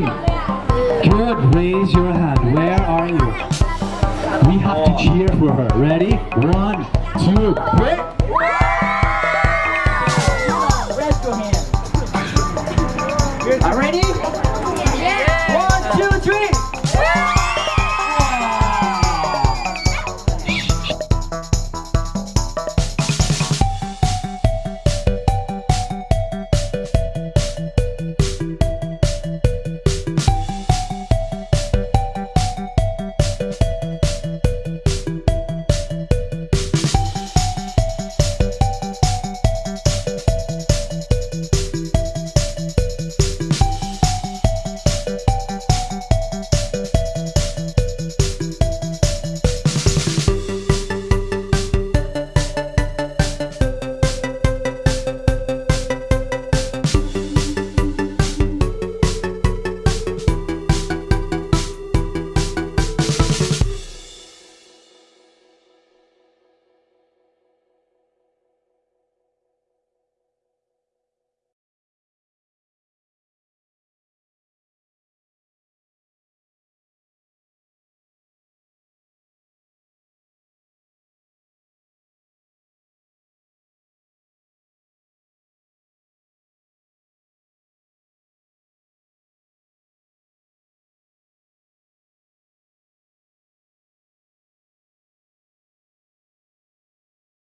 Good, raise your hand. Where are you? We have to cheer for her. Ready? One, two, three. Are ready?